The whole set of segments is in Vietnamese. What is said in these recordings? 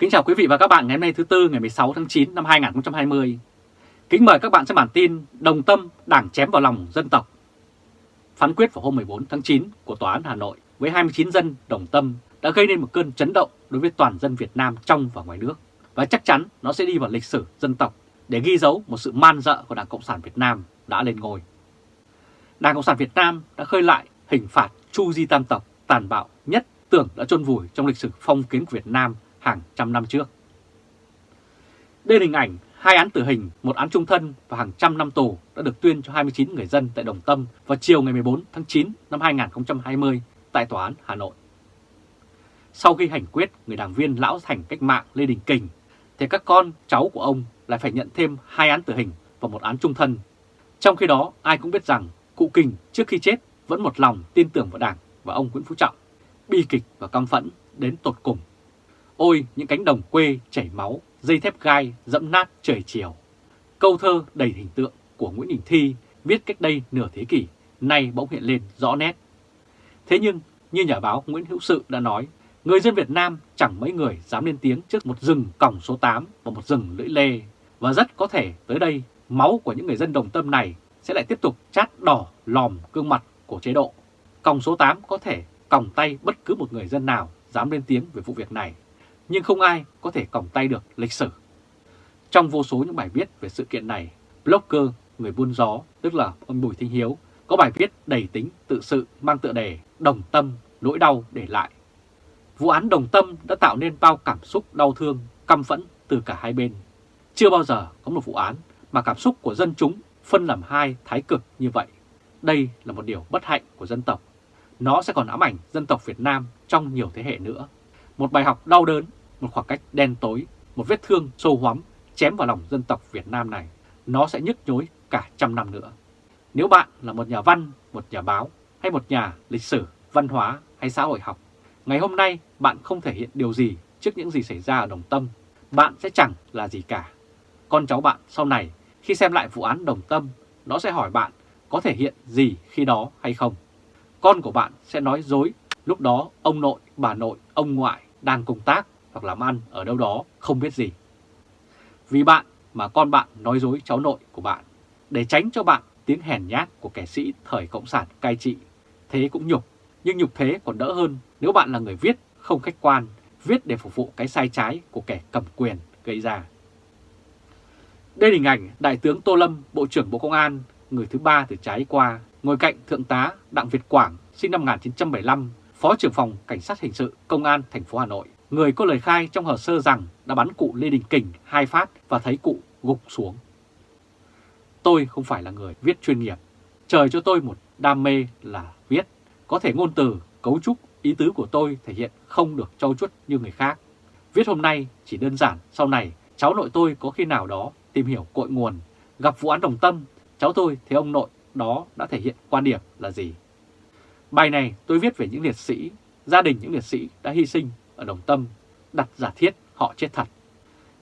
Kính chào quý vị và các bạn ngày hôm nay thứ Tư, ngày 16 tháng 9 năm 2020. Kính mời các bạn xem bản tin Đồng Tâm, Đảng chém vào lòng dân tộc. Phán quyết vào hôm 14 tháng 9 của Tòa án Hà Nội với 29 dân Đồng Tâm đã gây nên một cơn chấn động đối với toàn dân Việt Nam trong và ngoài nước. Và chắc chắn nó sẽ đi vào lịch sử dân tộc để ghi dấu một sự man dợ của Đảng Cộng sản Việt Nam đã lên ngôi. Đảng Cộng sản Việt Nam đã khơi lại hình phạt Chu Di Tam Tộc tàn bạo nhất tưởng đã chôn vùi trong lịch sử phong kiến của Việt Nam hàng trăm năm trước. Đây là hình ảnh hai án tử hình, một án trung thân và hàng trăm năm tù đã được tuyên cho 29 người dân tại Đồng Tâm vào chiều ngày 14 tháng 9 năm 2020 tại Tòa án Hà Nội. Sau khi hành quyết người đảng viên lão thành cách mạng Lê Đình Kình, thì các con cháu của ông lại phải nhận thêm hai án tử hình và một án trung thân. Trong khi đó, ai cũng biết rằng cụ Kình trước khi chết vẫn một lòng tin tưởng vào Đảng và ông Nguyễn Phú Trọng, bi kịch và căm phẫn đến tột cùng. Ôi những cánh đồng quê chảy máu, dây thép gai dẫm nát trời chiều. Câu thơ đầy hình tượng của Nguyễn Đình Thi viết cách đây nửa thế kỷ, nay bỗng hiện lên rõ nét. Thế nhưng, như nhà báo Nguyễn Hữu Sự đã nói, người dân Việt Nam chẳng mấy người dám lên tiếng trước một rừng còng số 8 và một rừng lưỡi lê. Và rất có thể tới đây, máu của những người dân đồng tâm này sẽ lại tiếp tục chát đỏ lòm gương mặt của chế độ. Còng số 8 có thể còng tay bất cứ một người dân nào dám lên tiếng về vụ việc này nhưng không ai có thể còng tay được lịch sử. Trong vô số những bài viết về sự kiện này, blogger người buôn gió, tức là ông Bùi Thanh Hiếu, có bài viết đầy tính tự sự mang tựa đề Đồng Tâm, nỗi đau để lại. Vụ án Đồng Tâm đã tạo nên bao cảm xúc đau thương, căm phẫn từ cả hai bên. Chưa bao giờ có một vụ án mà cảm xúc của dân chúng phân làm hai thái cực như vậy. Đây là một điều bất hạnh của dân tộc. Nó sẽ còn ám ảnh dân tộc Việt Nam trong nhiều thế hệ nữa. Một bài học đau đớn một khoảng cách đen tối, một vết thương sâu hoắm chém vào lòng dân tộc Việt Nam này, nó sẽ nhức nhối cả trăm năm nữa. Nếu bạn là một nhà văn, một nhà báo hay một nhà lịch sử, văn hóa hay xã hội học, ngày hôm nay bạn không thể hiện điều gì trước những gì xảy ra ở Đồng Tâm, bạn sẽ chẳng là gì cả. Con cháu bạn sau này khi xem lại vụ án Đồng Tâm, nó sẽ hỏi bạn có thể hiện gì khi đó hay không. Con của bạn sẽ nói dối, lúc đó ông nội, bà nội, ông ngoại đang công tác hoặc làm ăn ở đâu đó không biết gì. Vì bạn mà con bạn nói dối cháu nội của bạn, để tránh cho bạn tiếng hèn nhát của kẻ sĩ thời Cộng sản cai trị. Thế cũng nhục, nhưng nhục thế còn đỡ hơn nếu bạn là người viết không khách quan, viết để phục vụ cái sai trái của kẻ cầm quyền gây ra. Đây là hình ảnh Đại tướng Tô Lâm, Bộ trưởng Bộ Công an, người thứ ba từ trái qua, ngồi cạnh Thượng tá Đặng Việt Quảng, sinh năm 1975, Phó trưởng phòng Cảnh sát Hình sự Công an thành phố Hà Nội người có lời khai trong hồ sơ rằng đã bắn cụ Lê Đình Kình hai phát và thấy cụ gục xuống. Tôi không phải là người viết chuyên nghiệp. Trời cho tôi một đam mê là viết. Có thể ngôn từ, cấu trúc, ý tứ của tôi thể hiện không được trau chuốt như người khác. Viết hôm nay chỉ đơn giản, sau này cháu nội tôi có khi nào đó tìm hiểu cội nguồn, gặp vụ án đồng tâm, cháu tôi thấy ông nội đó đã thể hiện quan điểm là gì. Bài này tôi viết về những liệt sĩ, gia đình những liệt sĩ đã hy sinh ở Đồng Tâm đặt giả thiết họ chết thật.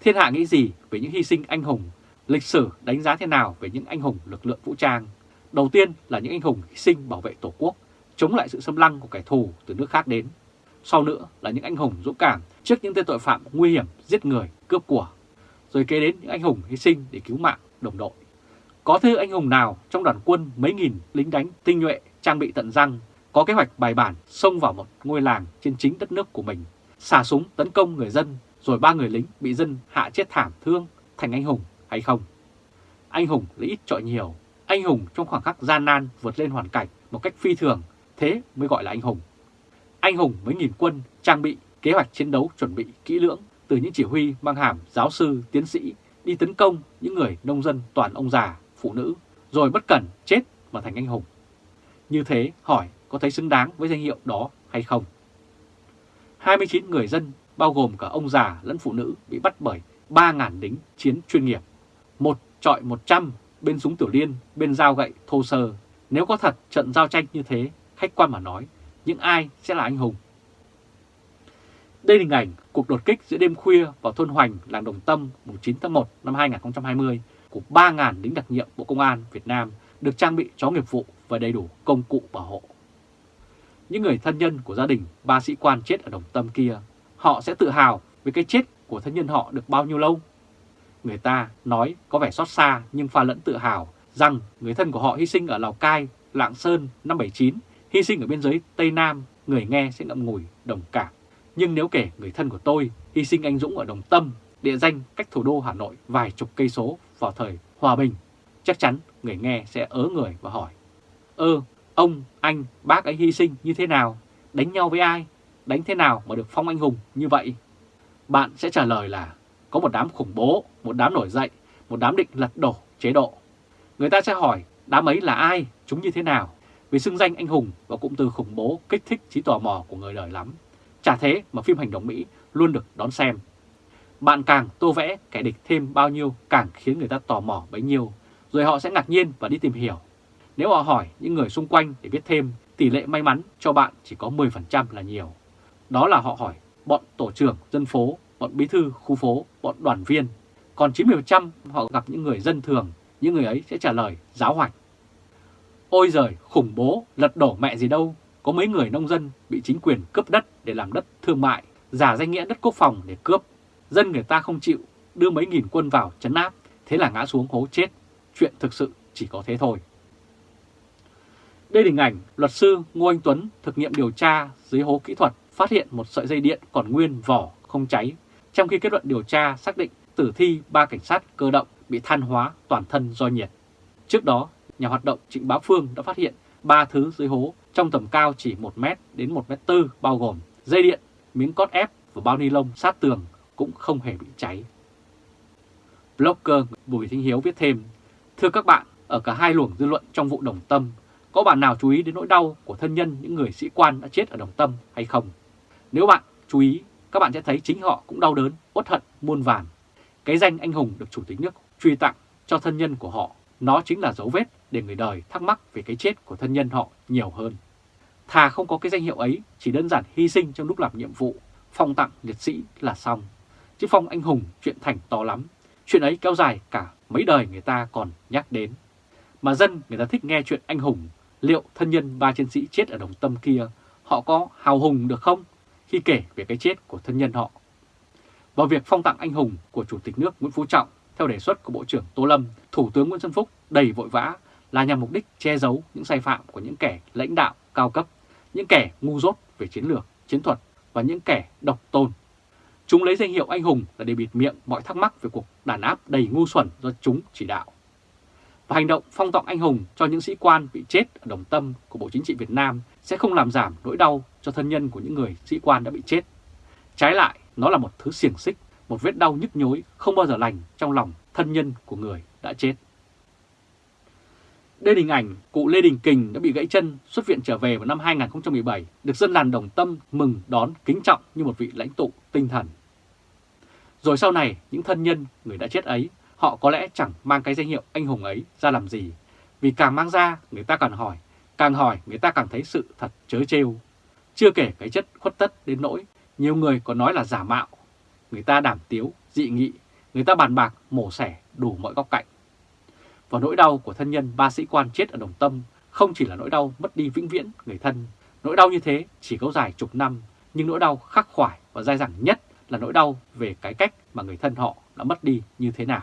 Thiên hạ nghĩ gì về những hy sinh anh hùng, lịch sử đánh giá thế nào về những anh hùng lực lượng vũ trang? Đầu tiên là những anh hùng hy sinh bảo vệ Tổ quốc, chống lại sự xâm lăng của kẻ thù từ nước khác đến. Sau nữa là những anh hùng dũng cảm trước những tên tội phạm nguy hiểm giết người, cướp của. Rồi kế đến những anh hùng hy sinh để cứu mạng đồng đội. Có thứ anh hùng nào trong đoàn quân mấy nghìn lính đánh tinh nhuệ trang bị tận răng có kế hoạch bài bản xông vào một ngôi làng trên chính đất nước của mình xả súng tấn công người dân rồi ba người lính bị dân hạ chết thảm thương thành anh hùng hay không? Anh hùng là ít trọi nhiều, anh hùng trong khoảng khắc gian nan vượt lên hoàn cảnh một cách phi thường, thế mới gọi là anh hùng. Anh hùng mới nghìn quân trang bị kế hoạch chiến đấu chuẩn bị kỹ lưỡng từ những chỉ huy mang hàm giáo sư, tiến sĩ đi tấn công những người nông dân toàn ông già, phụ nữ, rồi bất cẩn chết mà thành anh hùng. Như thế hỏi có thấy xứng đáng với danh hiệu đó hay không? 29 người dân, bao gồm cả ông già lẫn phụ nữ bị bắt bởi 3.000 lính chiến chuyên nghiệp. Một trọi 100 bên súng tiểu liên, bên dao gậy thô sơ. Nếu có thật trận giao tranh như thế, khách quan mà nói, những ai sẽ là anh hùng? Đây là hình ảnh cuộc đột kích giữa đêm khuya vào thôn Hoành, làng Đồng Tâm, 9 tháng 1 năm 2020 của 3.000 lính đặc nhiệm Bộ Công an Việt Nam được trang bị chó nghiệp vụ và đầy đủ công cụ bảo hộ những người thân nhân của gia đình ba sĩ quan chết ở Đồng Tâm kia, họ sẽ tự hào về cái chết của thân nhân họ được bao nhiêu lâu? Người ta nói có vẻ xót xa nhưng pha lẫn tự hào rằng người thân của họ hy sinh ở Lào Cai, Lạng Sơn năm 79, hy sinh ở biên giới Tây Nam, người nghe sẽ ngậm ngùi, đồng cảm. Nhưng nếu kể người thân của tôi hy sinh anh Dũng ở Đồng Tâm, địa danh cách thủ đô Hà Nội vài chục cây số vào thời hòa bình, chắc chắn người nghe sẽ ớ người và hỏi. Ơ, ông, anh, bác ấy hy sinh như thế nào? Đánh nhau với ai? Đánh thế nào mà được phong anh hùng như vậy? Bạn sẽ trả lời là có một đám khủng bố, một đám nổi dậy, một đám định lật đổ chế độ. Người ta sẽ hỏi đám ấy là ai, chúng như thế nào? Vì xưng danh anh hùng và cụm từ khủng bố kích thích trí tò mò của người đời lắm. Chả thế mà phim hành động Mỹ luôn được đón xem. Bạn càng tô vẽ kẻ địch thêm bao nhiêu càng khiến người ta tò mò bấy nhiêu, rồi họ sẽ ngạc nhiên và đi tìm hiểu. Nếu họ hỏi những người xung quanh để biết thêm, tỷ lệ may mắn cho bạn chỉ có 10% là nhiều. Đó là họ hỏi bọn tổ trưởng dân phố, bọn bí thư khu phố, bọn đoàn viên. Còn 90% họ gặp những người dân thường, những người ấy sẽ trả lời giáo hoạch. Ôi giời, khủng bố, lật đổ mẹ gì đâu, có mấy người nông dân bị chính quyền cướp đất để làm đất thương mại, giả danh nghĩa đất quốc phòng để cướp. Dân người ta không chịu, đưa mấy nghìn quân vào chấn áp, thế là ngã xuống hố chết. Chuyện thực sự chỉ có thế thôi. Đây là hình ảnh luật sư Ngô Anh Tuấn thực nghiệm điều tra dưới hố kỹ thuật phát hiện một sợi dây điện còn nguyên vỏ không cháy, trong khi kết luận điều tra xác định tử thi ba cảnh sát cơ động bị than hóa toàn thân do nhiệt. Trước đó, nhà hoạt động Trịnh Bá Phương đã phát hiện ba thứ dưới hố trong tầm cao chỉ 1 mét đến 1 mét 4 bao gồm dây điện, miếng cốt ép và bao ni lông sát tường cũng không hề bị cháy. Blogger Bùi Thanh Hiếu viết thêm, Thưa các bạn, ở cả hai luồng dư luận trong vụ Đồng Tâm, có bạn nào chú ý đến nỗi đau của thân nhân những người sĩ quan đã chết ở Đồng Tâm hay không? Nếu bạn chú ý, các bạn sẽ thấy chính họ cũng đau đớn, uất hận, muôn vàn. Cái danh anh hùng được Chủ tịch nước truy tặng cho thân nhân của họ, nó chính là dấu vết để người đời thắc mắc về cái chết của thân nhân họ nhiều hơn. Thà không có cái danh hiệu ấy, chỉ đơn giản hy sinh trong lúc làm nhiệm vụ, phong tặng liệt sĩ là xong. Chứ phong anh hùng chuyện thành to lắm, chuyện ấy kéo dài cả mấy đời người ta còn nhắc đến. Mà dân người ta thích nghe chuyện anh hùng, liệu thân nhân ba chiến sĩ chết ở đồng tâm kia, họ có hào hùng được không khi kể về cái chết của thân nhân họ? Và việc phong tặng anh hùng của Chủ tịch nước Nguyễn Phú Trọng theo đề xuất của Bộ trưởng Tô Lâm, Thủ tướng Nguyễn Xuân Phúc đầy vội vã là nhằm mục đích che giấu những sai phạm của những kẻ lãnh đạo cao cấp, những kẻ ngu dốt về chiến lược, chiến thuật và những kẻ độc tôn. Chúng lấy danh hiệu anh hùng là để bịt miệng mọi thắc mắc về cuộc đàn áp đầy ngu xuẩn do chúng chỉ đạo. Và hành động phong tặng anh hùng cho những sĩ quan bị chết ở Đồng Tâm của Bộ Chính trị Việt Nam sẽ không làm giảm nỗi đau cho thân nhân của những người sĩ quan đã bị chết. Trái lại, nó là một thứ xiềng xích, một vết đau nhức nhối không bao giờ lành trong lòng thân nhân của người đã chết. Đây là hình ảnh cụ Lê Đình Kình đã bị gãy chân xuất viện trở về vào năm 2017, được dân làng Đồng Tâm mừng đón kính trọng như một vị lãnh tụ tinh thần. Rồi sau này, những thân nhân người đã chết ấy, họ có lẽ chẳng mang cái danh hiệu anh hùng ấy ra làm gì. Vì càng mang ra, người ta càng hỏi, càng hỏi người ta càng thấy sự thật chớ trêu. Chưa kể cái chất khuất tất đến nỗi, nhiều người còn nói là giả mạo. Người ta đảm tiếu, dị nghị, người ta bàn bạc, mổ xẻ đủ mọi góc cạnh. Và nỗi đau của thân nhân ba sĩ quan chết ở Đồng Tâm không chỉ là nỗi đau mất đi vĩnh viễn người thân. Nỗi đau như thế chỉ kéo dài chục năm, nhưng nỗi đau khắc khoải và dai dẳng nhất là nỗi đau về cái cách mà người thân họ đã mất đi như thế nào.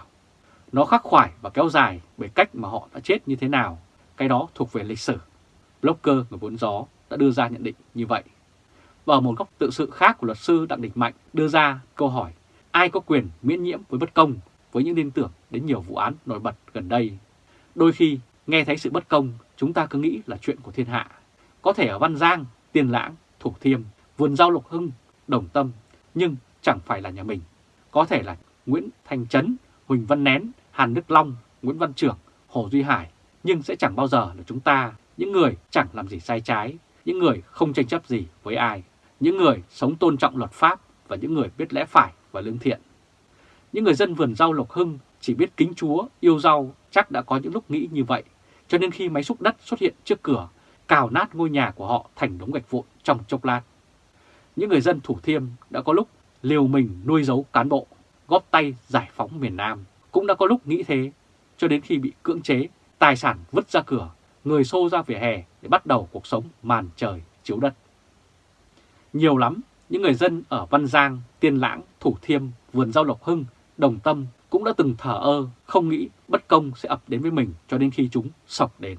Nó khắc khoải và kéo dài bởi cách mà họ đã chết như thế nào. Cái đó thuộc về lịch sử. Blogger người vốn gió đã đưa ra nhận định như vậy. Và ở một góc tự sự khác của luật sư Đặng đình Mạnh đưa ra câu hỏi ai có quyền miễn nhiễm với bất công với những liên tưởng đến nhiều vụ án nổi bật gần đây. Đôi khi nghe thấy sự bất công chúng ta cứ nghĩ là chuyện của thiên hạ. Có thể ở Văn Giang, Tiên Lãng, Thủ Thiêm, Vườn Giao Lục Hưng, Đồng Tâm nhưng chẳng phải là nhà mình. Có thể là Nguyễn Thanh Trấn, Huỳnh Văn Nén, Hàn Đức Long, Nguyễn Văn Trưởng, Hồ Duy Hải. Nhưng sẽ chẳng bao giờ là chúng ta, những người chẳng làm gì sai trái, những người không tranh chấp gì với ai, những người sống tôn trọng luật pháp và những người biết lẽ phải và lương thiện. Những người dân vườn rau Lộc Hưng chỉ biết kính Chúa, yêu rau chắc đã có những lúc nghĩ như vậy, cho nên khi máy xúc đất xuất hiện trước cửa, cào nát ngôi nhà của họ thành đống gạch vụn trong chốc lát. Những người dân Thủ Thiêm đã có lúc liều mình nuôi giấu cán bộ, góp tay giải phóng miền Nam, cũng đã có lúc nghĩ thế, cho đến khi bị cưỡng chế, tài sản vứt ra cửa, người xô ra vỉa hè để bắt đầu cuộc sống màn trời chiếu đất. Nhiều lắm, những người dân ở Văn Giang, Tiên Lãng, Thủ Thiêm, Vườn Giao Lộc Hưng, Đồng Tâm cũng đã từng thở ơ, không nghĩ bất công sẽ ập đến với mình cho đến khi chúng sọc đến.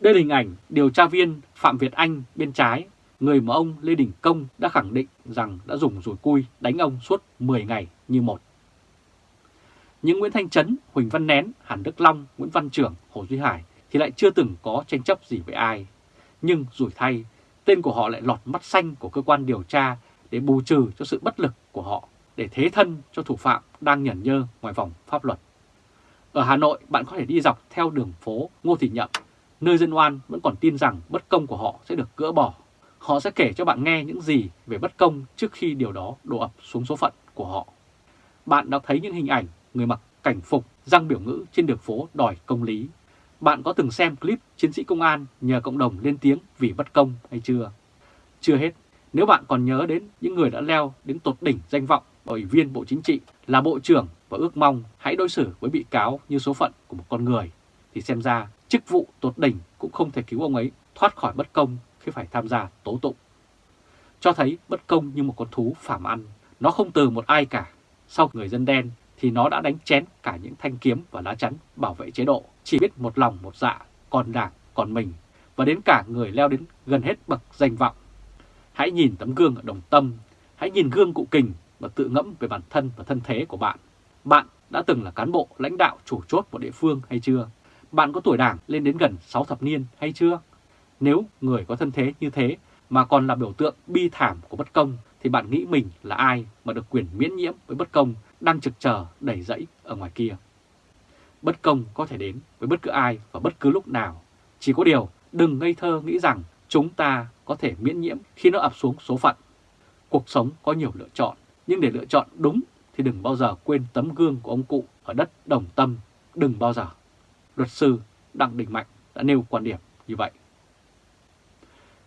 Đây là hình ảnh điều tra viên Phạm Việt Anh bên trái, người mà ông Lê Đình Công đã khẳng định rằng đã dùng rùi cui đánh ông suốt 10 ngày như một. Những Nguyễn Thanh Trấn, Huỳnh Văn Nén, Hàn Đức Long, Nguyễn Văn Trưởng, Hồ Duy Hải thì lại chưa từng có tranh chấp gì với ai. Nhưng rủi thay, tên của họ lại lọt mắt xanh của cơ quan điều tra để bù trừ cho sự bất lực của họ, để thế thân cho thủ phạm đang nhẩn nhơ ngoài vòng pháp luật. Ở Hà Nội, bạn có thể đi dọc theo đường phố Ngô Thị Nhậm, nơi dân oan vẫn còn tin rằng bất công của họ sẽ được gỡ bỏ. Họ sẽ kể cho bạn nghe những gì về bất công trước khi điều đó đổ ập xuống số phận của họ. Bạn đã thấy những hình ảnh người mặc cảnh phục, răng biểu ngữ trên đường phố đòi công lý. Bạn có từng xem clip chiến sĩ công an nhờ cộng đồng lên tiếng vì bất công hay chưa? Chưa hết, nếu bạn còn nhớ đến những người đã leo đến tột đỉnh danh vọng ủy viên Bộ Chính trị là Bộ trưởng và ước mong hãy đối xử với bị cáo như số phận của một con người, thì xem ra chức vụ tột đỉnh cũng không thể cứu ông ấy thoát khỏi bất công khi phải tham gia tố tụng. Cho thấy bất công như một con thú phàm ăn, nó không từ một ai cả. Sau người dân đen thì nó đã đánh chén cả những thanh kiếm và lá chắn bảo vệ chế độ, chỉ biết một lòng một dạ, còn đảng, còn mình, và đến cả người leo đến gần hết bậc danh vọng. Hãy nhìn tấm gương ở đồng tâm, hãy nhìn gương cụ kình và tự ngẫm về bản thân và thân thế của bạn. Bạn đã từng là cán bộ lãnh đạo chủ chốt của địa phương hay chưa? Bạn có tuổi đảng lên đến gần 6 thập niên hay chưa? Nếu người có thân thế như thế mà còn là biểu tượng bi thảm của bất công thì bạn nghĩ mình là ai mà được quyền miễn nhiễm với bất công đang trực chờ đẩy rẫy ở ngoài kia. Bất công có thể đến với bất cứ ai và bất cứ lúc nào. Chỉ có điều đừng ngây thơ nghĩ rằng chúng ta có thể miễn nhiễm khi nó ập xuống số phận. Cuộc sống có nhiều lựa chọn, nhưng để lựa chọn đúng thì đừng bao giờ quên tấm gương của ông cụ ở đất đồng tâm, đừng bao giờ. Luật sư Đặng Đình Mạnh đã nêu quan điểm như vậy.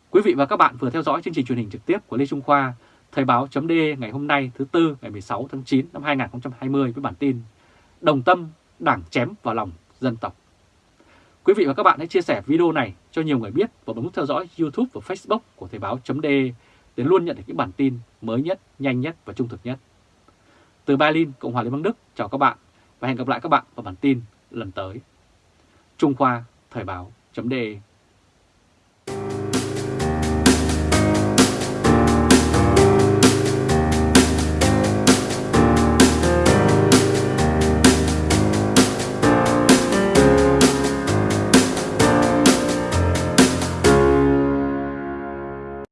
Quý vị và các bạn vừa theo dõi chương trình truyền hình trực tiếp của Lê Trung Khoa, Thời báo chấm ngày hôm nay thứ Tư ngày 16 tháng 9 năm 2020 với bản tin Đồng tâm đảng chém vào lòng dân tộc. Quý vị và các bạn hãy chia sẻ video này cho nhiều người biết và bấm theo dõi YouTube và Facebook của Thời báo chấm để luôn nhận được những bản tin mới nhất, nhanh nhất và trung thực nhất. Từ Berlin, Cộng hòa Liên bang Đức, chào các bạn và hẹn gặp lại các bạn vào bản tin lần tới. Trung Khoa Thời báo chấm